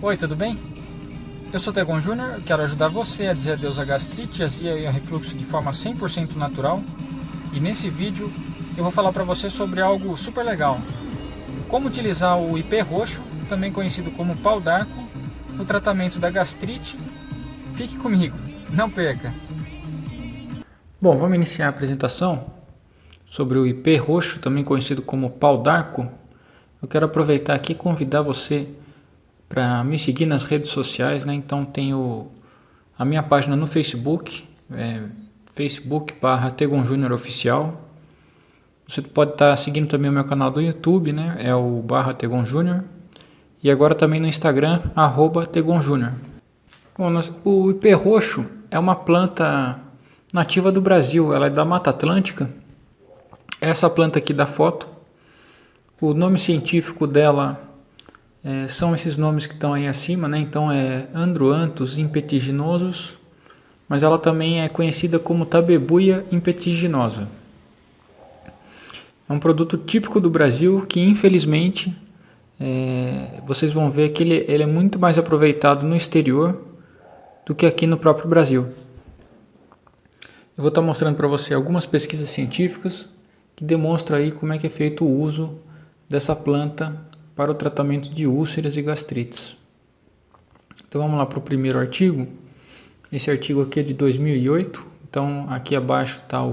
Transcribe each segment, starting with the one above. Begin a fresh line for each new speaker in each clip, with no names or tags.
Oi, tudo bem? Eu sou Tegon Júnior, quero ajudar você a dizer adeus à gastrite, azia e ao refluxo de forma 100% natural. E nesse vídeo eu vou falar para você sobre algo super legal. Como utilizar o IP roxo, também conhecido como pau d'arco, no tratamento da gastrite. Fique comigo, não perca! Bom, vamos iniciar a apresentação sobre o IP roxo, também conhecido como pau d'arco. Eu quero aproveitar aqui e convidar você para me seguir nas redes sociais, né? Então tenho a minha página no Facebook, é, Facebook barra Tegon Júnior Oficial. Você pode estar tá seguindo também o meu canal do YouTube, né? É o barra Tegon Júnior. E agora também no Instagram, arroba Tegon Júnior. O ipê roxo é uma planta nativa do Brasil, ela é da Mata Atlântica. Essa planta aqui da foto, o nome científico dela é, são esses nomes que estão aí acima, né? Então é Androanthus impetiginosus, mas ela também é conhecida como Tabebuia impetiginosa. É um produto típico do Brasil que infelizmente é, vocês vão ver que ele, ele é muito mais aproveitado no exterior do que aqui no próprio Brasil. Eu vou estar mostrando para você algumas pesquisas científicas que demonstram aí como é que é feito o uso dessa planta para o tratamento de úlceras e gastrites. Então vamos lá para o primeiro artigo. Esse artigo aqui é de 2008, então aqui abaixo está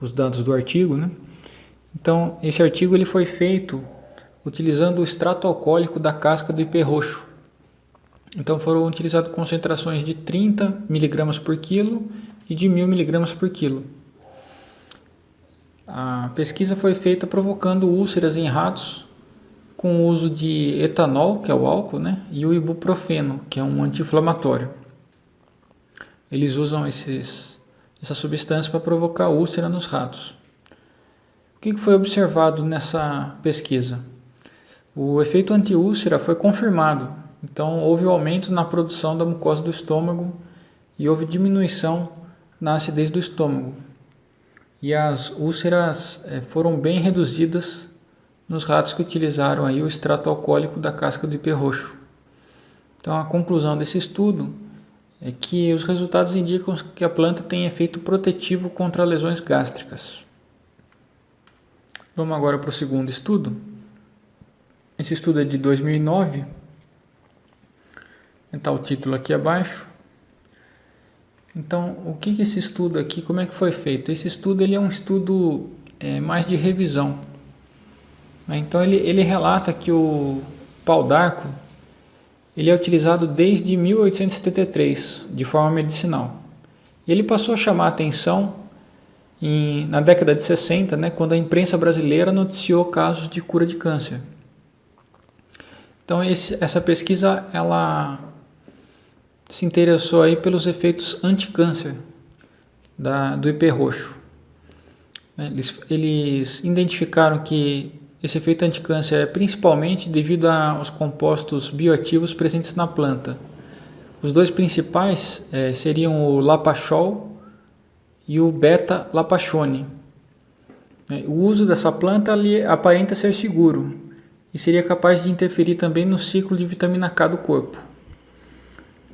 os dados do artigo. Né? Então esse artigo ele foi feito utilizando o extrato alcoólico da casca do ipê roxo. Então foram utilizadas concentrações de 30 mg por quilo e de 1000 mg por quilo. A pesquisa foi feita provocando úlceras em ratos com o uso de etanol, que é o álcool, né, e o ibuprofeno, que é um anti-inflamatório. Eles usam esses, essa substância para provocar úlcera nos ratos. O que foi observado nessa pesquisa? O efeito anti-úlcera foi confirmado, então houve um aumento na produção da mucosa do estômago e houve diminuição na acidez do estômago. E as úlceras eh, foram bem reduzidas nos ratos que utilizaram aí o extrato alcoólico da casca do ipê roxo. Então a conclusão desse estudo é que os resultados indicam que a planta tem efeito protetivo contra lesões gástricas. Vamos agora para o segundo estudo. Esse estudo é de 2009. Está o título aqui abaixo. Então, o que, que esse estudo aqui, como é que foi feito? Esse estudo ele é um estudo é, mais de revisão. Né? Então ele, ele relata que o pau d'arco ele é utilizado desde 1873 de forma medicinal. Ele passou a chamar a atenção em, na década de 60, né, quando a imprensa brasileira noticiou casos de cura de câncer. Então esse, essa pesquisa ela se interessou aí pelos efeitos anti-câncer do IP roxo. Eles, eles identificaram que esse efeito anticâncer é principalmente devido aos compostos bioativos presentes na planta. Os dois principais é, seriam o lapachol e o beta-lapachone. É, o uso dessa planta aparenta ser seguro e seria capaz de interferir também no ciclo de vitamina K do corpo.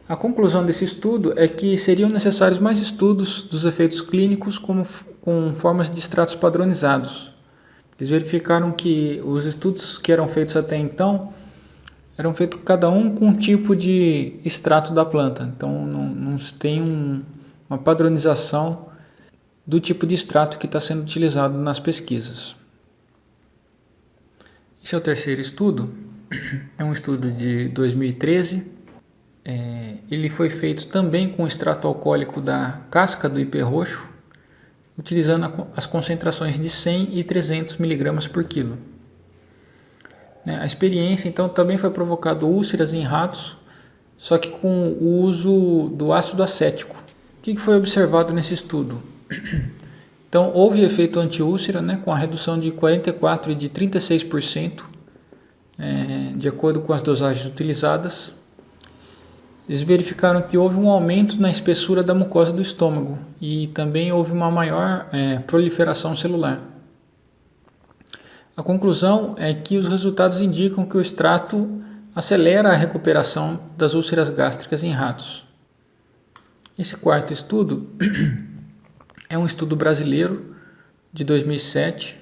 A conclusão desse estudo é que seriam necessários mais estudos dos efeitos clínicos como, com formas de extratos padronizados. Eles verificaram que os estudos que eram feitos até então eram feitos cada um com um tipo de extrato da planta. Então não, não se tem um, uma padronização do tipo de extrato que está sendo utilizado nas pesquisas. Esse é o terceiro estudo, é um estudo de 2013. É, ele foi feito também com extrato alcoólico da casca do ipê roxo utilizando as concentrações de 100 e 300 mg por quilo. Né, a experiência então também foi provocado úlceras em ratos, só que com o uso do ácido acético. O que foi observado nesse estudo? Então houve efeito anti-úlcera né, com a redução de 44% e de 36%, é, de acordo com as dosagens utilizadas, eles verificaram que houve um aumento na espessura da mucosa do estômago e também houve uma maior é, proliferação celular. A conclusão é que os resultados indicam que o extrato acelera a recuperação das úlceras gástricas em ratos. Esse quarto estudo é um estudo brasileiro de 2007.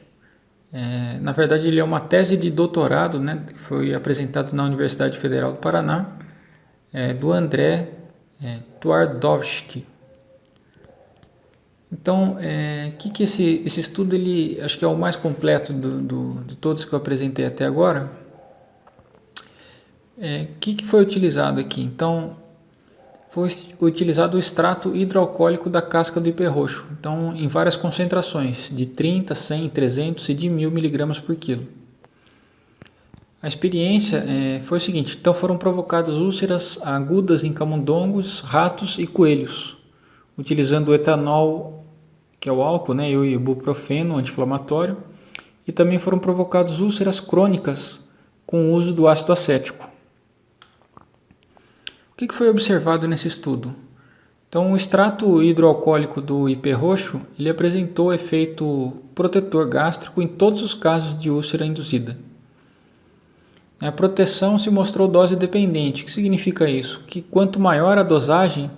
É, na verdade, ele é uma tese de doutorado, né, que foi apresentado na Universidade Federal do Paraná, é, do André é, Twardowski. Então, é, que, que esse, esse estudo, ele, acho que é o mais completo do, do, de todos que eu apresentei até agora. O é, que, que foi utilizado aqui? Então, foi utilizado o extrato hidroalcoólico da casca do hiperroxo, então em várias concentrações, de 30, 100, 300 e de 1000 miligramas por quilo. A experiência é, foi o seguinte, então foram provocadas úlceras agudas em camundongos, ratos e coelhos, utilizando o etanol, que é o álcool, né, e o ibuprofeno anti-inflamatório, e também foram provocadas úlceras crônicas com o uso do ácido acético. O que foi observado nesse estudo? Então, o extrato hidroalcoólico do IP roxo ele apresentou efeito protetor gástrico em todos os casos de úlcera induzida. A proteção se mostrou dose dependente. O que significa isso? Que quanto maior a dosagem,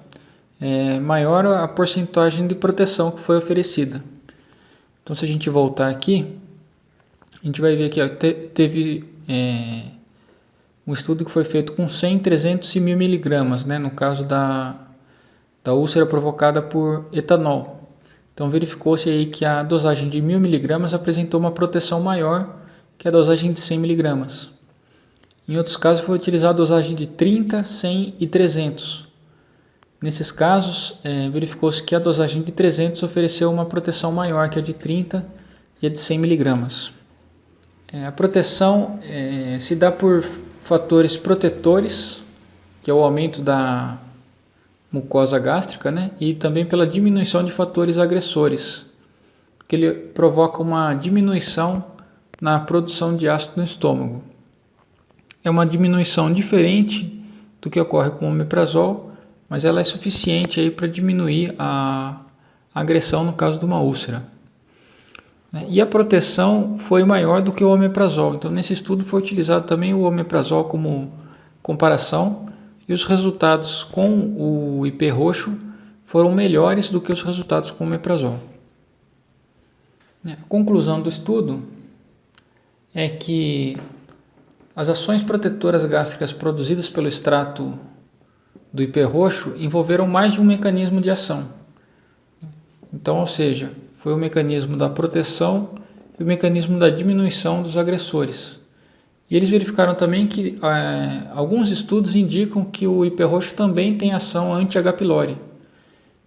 é, maior a porcentagem de proteção que foi oferecida. Então, se a gente voltar aqui, a gente vai ver que te, teve é, um estudo que foi feito com 100, 300 e 1000 miligramas, né, no caso da, da úlcera provocada por etanol. Então verificou-se aí que a dosagem de 1000 miligramas apresentou uma proteção maior que a dosagem de 100 miligramas. Em outros casos foi utilizada a dosagem de 30, 100 e 300. Nesses casos, é, verificou-se que a dosagem de 300 ofereceu uma proteção maior que a de 30 e a de 100 miligramas. É, a proteção é, se dá por fatores protetores, que é o aumento da mucosa gástrica, né? e também pela diminuição de fatores agressores, que ele provoca uma diminuição na produção de ácido no estômago. É uma diminuição diferente do que ocorre com o omeprazol, mas ela é suficiente para diminuir a agressão no caso de uma úlcera. Né? E a proteção foi maior do que o omeprazol. Então, nesse estudo foi utilizado também o omeprazol como comparação e os resultados com o IP roxo foram melhores do que os resultados com o omeprazol. Né? A conclusão do estudo é que as ações protetoras gástricas produzidas pelo extrato do IP roxo envolveram mais de um mecanismo de ação. Então, ou seja, foi o mecanismo da proteção e o mecanismo da diminuição dos agressores. E eles verificaram também que é, alguns estudos indicam que o hiperroxo também tem ação anti-H. pylori.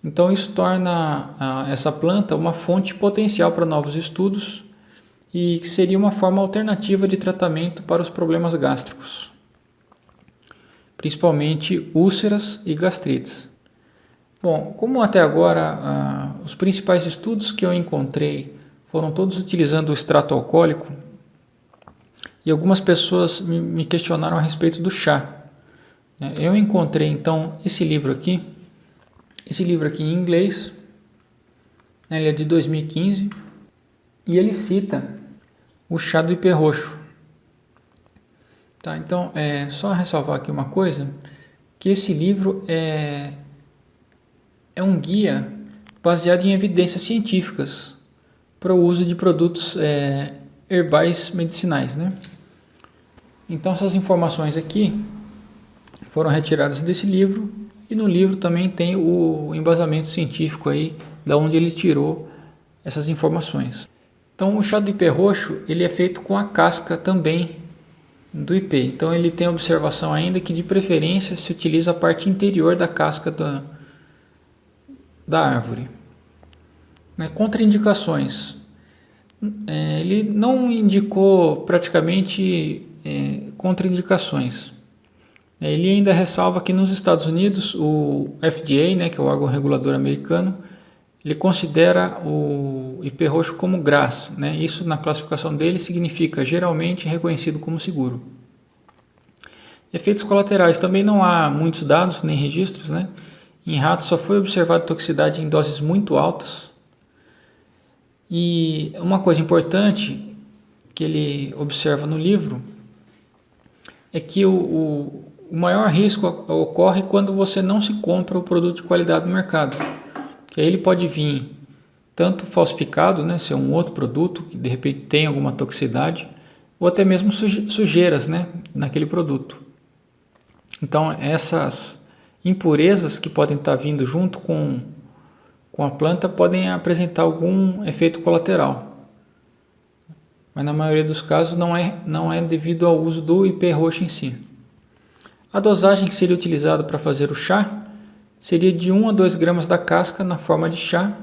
Então isso torna a, essa planta uma fonte potencial para novos estudos e que seria uma forma alternativa de tratamento para os problemas gástricos, principalmente úlceras e gastrites. Bom, como até agora ah, os principais estudos que eu encontrei foram todos utilizando o extrato alcoólico e algumas pessoas me, questionaram a respeito do chá. Né? Eu encontrei então esse livro aqui, esse livro aqui em inglês, né? ele é de 2015 e ele cita o chá do hiperroxo. Tá, então, é só ressalvar aqui uma coisa, que esse livro é é um guia baseado em evidências científicas para o uso de produtos é, herbais medicinais. Né? Então essas informações aqui foram retiradas desse livro e no livro também tem o embasamento científico aí da onde ele tirou essas informações. Então o chá do ipê roxo ele é feito com a casca também do ipê. Então ele tem observação ainda que de preferência se utiliza a parte interior da casca da, da árvore. Né? Contraindicações. É, ele não indicou praticamente é, contraindicações. É, ele ainda ressalva que nos Estados Unidos o FDA, né, que é o órgão regulador americano, ele considera o IP roxo como GRAS. Né? Isso na classificação dele significa geralmente reconhecido como seguro. Efeitos colaterais. Também não há muitos dados nem registros, né? Em ratos só foi observada toxicidade em doses muito altas. E uma coisa importante que ele observa no livro é que o, o, o maior risco ocorre quando você não se compra o produto de qualidade no mercado. Que aí ele pode vir tanto falsificado, né, ser um outro produto que de repente tem alguma toxicidade, ou até mesmo sujeiras né, naquele produto. Então essas impurezas que podem estar vindo junto com, com a planta podem apresentar algum efeito colateral. Mas na maioria dos casos não é, não é devido ao uso do IP roxo em si. A dosagem que seria utilizada para fazer o chá seria de 1 a 2 gramas da casca na forma de chá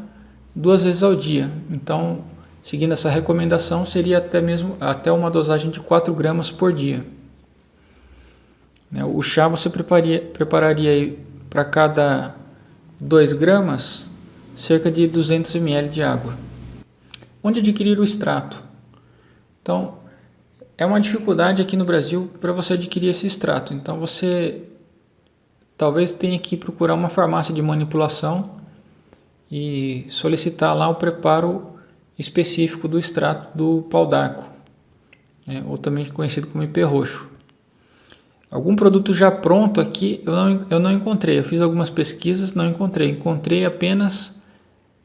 duas vezes ao dia. Então, seguindo essa recomendação, seria até mesmo até uma dosagem de 4 gramas por dia. Né, o chá você prepararia, prepararia para cada 2 gramas cerca de 200 ml de água. Onde adquirir o extrato? Então, é uma dificuldade aqui no Brasil para você adquirir esse extrato. Então, você talvez tenha que procurar uma farmácia de manipulação e solicitar lá o preparo específico do extrato do pau d'arco, né, ou também conhecido como IP roxo. Algum produto já pronto aqui eu não, eu não encontrei, eu fiz algumas pesquisas, não encontrei, encontrei apenas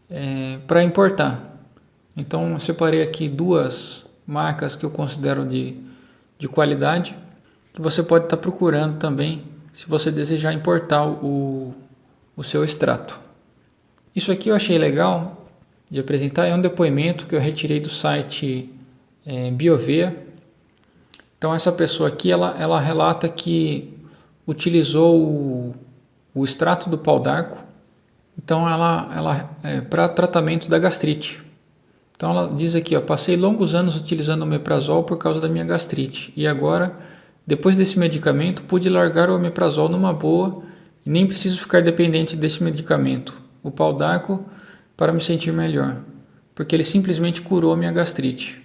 é, para importar. Então separei aqui duas marcas que eu considero de, de qualidade, que você pode estar procurando também se você desejar importar o, o seu extrato. Isso aqui eu achei legal de apresentar, é um depoimento que eu retirei do site é, Biovea. Então essa pessoa aqui, ela, ela relata que utilizou o, o extrato do pau d'arco, então ela, ela é, para tratamento da gastrite. Então ela diz aqui, ó, passei longos anos utilizando o omeprazol por causa da minha gastrite e agora, depois desse medicamento, pude largar o omeprazol numa boa e nem preciso ficar dependente desse medicamento o pau d'arco para me sentir melhor, porque ele simplesmente curou minha gastrite.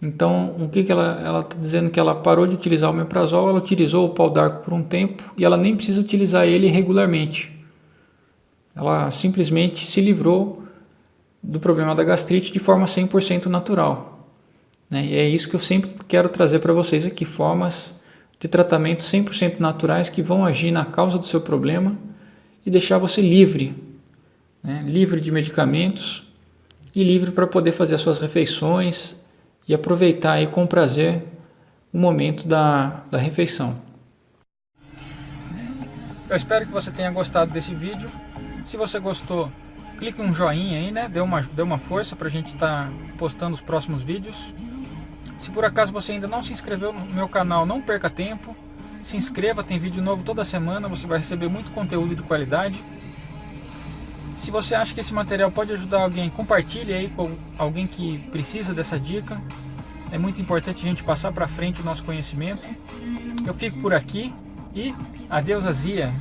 Então, o que, que ela está dizendo? Que ela parou de utilizar o meprazol, ela utilizou o pau d'arco por um tempo e ela nem precisa utilizar ele regularmente. Ela simplesmente se livrou do problema da gastrite de forma 100% natural. Né? E é isso que eu sempre quero trazer para vocês aqui, formas de tratamento 100% naturais que vão agir na causa do seu problema e deixar você livre né? livre de medicamentos e livre para poder fazer as suas refeições e aproveitar aí com prazer o momento da, da refeição. Eu espero que você tenha gostado desse vídeo. Se você gostou, clique um joinha aí, né? Dê uma, dê uma força para a gente estar tá postando os próximos vídeos. Se por acaso você ainda não se inscreveu no meu canal, não perca tempo. Se inscreva, tem vídeo novo toda semana, você vai receber muito conteúdo de qualidade. Se você acha que esse material pode ajudar alguém, compartilhe aí com alguém que precisa dessa dica. É muito importante a gente passar para frente o nosso conhecimento. Eu fico por aqui e adeus azia.